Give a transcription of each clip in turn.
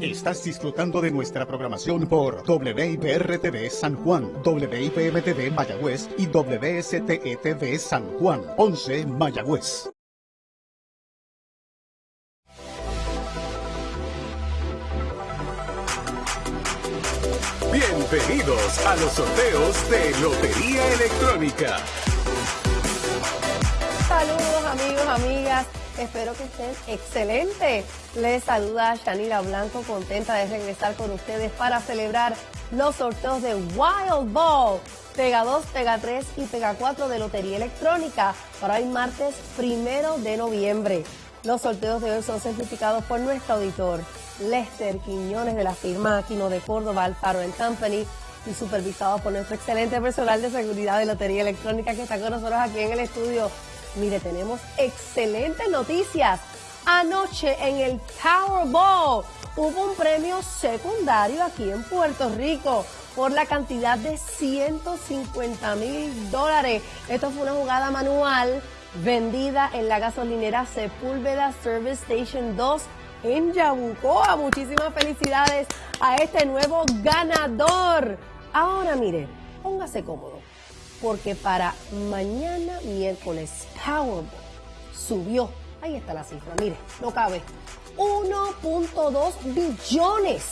Estás disfrutando de nuestra programación por WIPR-TV San Juan, WIPM-TV Mayagüez y WSTE-TV San Juan, 11 Mayagüez. Bienvenidos a los sorteos de Lotería Electrónica. Saludos amigos, amigas. Espero que estén excelentes. Les saluda Shanila Blanco, contenta de regresar con ustedes para celebrar los sorteos de Wild Ball, Pega 2, Pega 3 y Pega 4 de Lotería Electrónica para el martes primero de noviembre. Los sorteos de hoy son certificados por nuestro auditor Lester Quiñones de la firma Aquino de Córdoba, Alfaro Company y supervisados por nuestro excelente personal de seguridad de Lotería Electrónica que está con nosotros aquí en el estudio. Mire, tenemos excelentes noticias. Anoche en el Powerball hubo un premio secundario aquí en Puerto Rico por la cantidad de 150 mil dólares. Esto fue una jugada manual vendida en la gasolinera Sepúlveda Service Station 2 en Yabucoa. Muchísimas felicidades a este nuevo ganador. Ahora mire, póngase cómodo, porque para mañana miércoles Powerball subió, ahí está la cifra, mire, no cabe, 1.2 billones.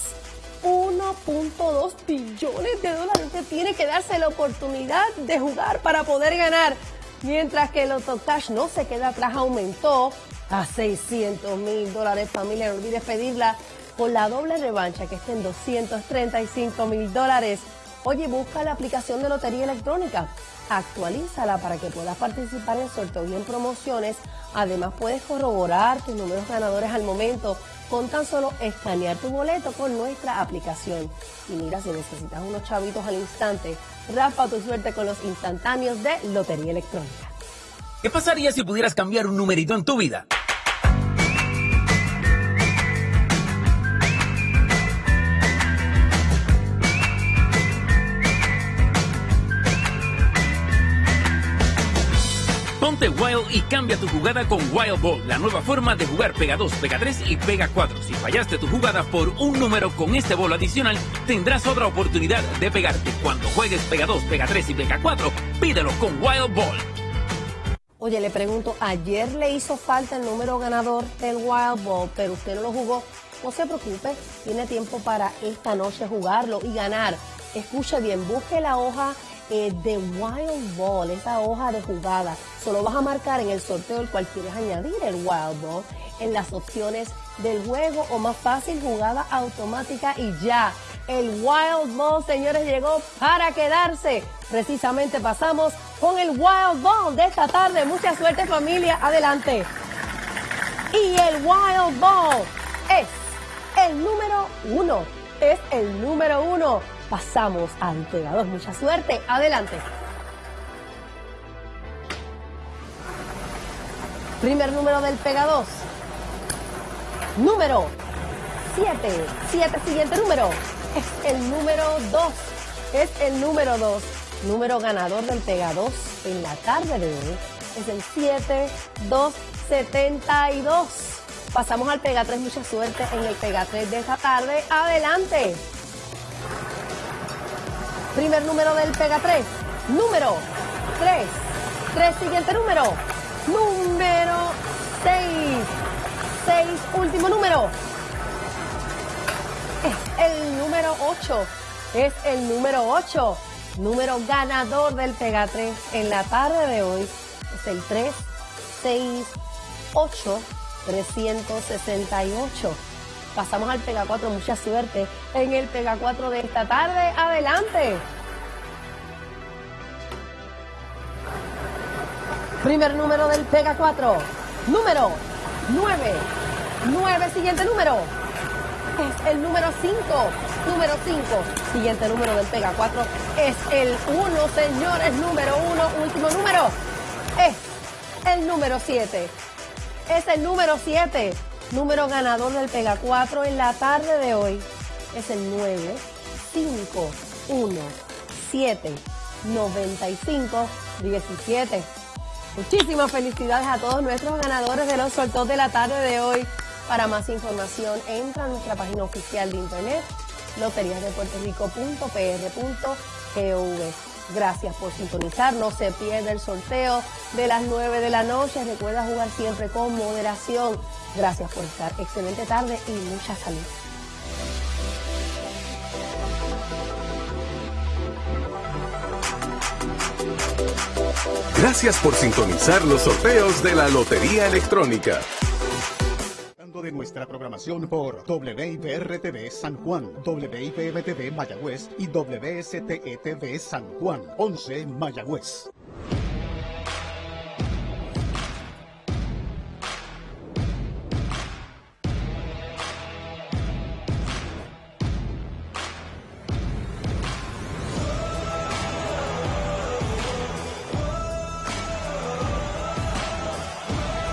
1.2 billones de dólares. Usted tiene que darse la oportunidad de jugar para poder ganar. Mientras que el Cash no se queda atrás, aumentó a 600 mil dólares. Familia, no olvides pedirla con la doble revancha que está en 235 mil dólares. Oye, busca la aplicación de Lotería Electrónica, actualízala para que puedas participar en sorteos y en promociones. Además, puedes corroborar tus números ganadores al momento con tan solo escanear tu boleto con nuestra aplicación. Y mira, si necesitas unos chavitos al instante, raspa tu suerte con los instantáneos de Lotería Electrónica. ¿Qué pasaría si pudieras cambiar un numerito en tu vida? Ponte Wild y cambia tu jugada con Wild Ball, la nueva forma de jugar Pega 2, Pega 3 y Pega 4. Si fallaste tu jugada por un número con este bolo adicional, tendrás otra oportunidad de pegarte. Cuando juegues Pega 2, Pega 3 y Pega 4, pídelo con Wild Ball. Oye, le pregunto, ayer le hizo falta el número ganador del Wild Ball, pero usted no lo jugó. No se preocupe, tiene tiempo para esta noche jugarlo y ganar. Escuche bien, busque la hoja eh, de Wild Ball, esa hoja de jugada. Solo vas a marcar en el sorteo el cual quieres añadir el Wild Ball en las opciones del juego o más fácil, jugada automática y ya. El Wild Ball, señores, llegó para quedarse. Precisamente pasamos con el Wild Ball de esta tarde. Mucha suerte familia, adelante. Y el Wild Ball es el número uno. Es el número uno. Pasamos al pegador. Mucha suerte, adelante. Primer número del Pega 2. Número 7. 7, siguiente número. Es el número 2. Es el número 2. Número ganador del Pega 2 en la tarde de hoy. Es el 7272. Pasamos al Pega 3. Mucha suerte en el Pega 3 de esta tarde. Adelante. Primer número del Pega 3. Número 3. 3, siguiente número. Número 6. 6, último número. Es el número 8. Es el número 8. Número ganador del Pega 3 en la tarde de hoy. Es el 3, 6, 8, 368. Pasamos al Pega 4, mucha suerte en el Pega 4 de esta tarde. Adelante. Primer número del Pega 4. Número 9. 9, siguiente número. Es el número 5. Número 5. Siguiente número del Pega 4 es el 1, señores. Número 1. Último número. Es el número 7. Es el número 7. Número ganador del Pega 4 en la tarde de hoy es el 9, 5, 1, 7, 95, 17. Muchísimas felicidades a todos nuestros ganadores de los sorteos de la tarde de hoy. Para más información, entra a nuestra página oficial de internet loteriasdepuertorico.pr.gov. Gracias por sintonizar. No se pierda el sorteo de las 9 de la noche. Recuerda jugar siempre con moderación. Gracias por estar. Excelente tarde y mucha salud. Gracias por sintonizar los sorteos de la Lotería Electrónica de nuestra programación por WIPR-TV San Juan, WIPM-TV Mayagüez y WSTETV San Juan, 11 Mayagüez.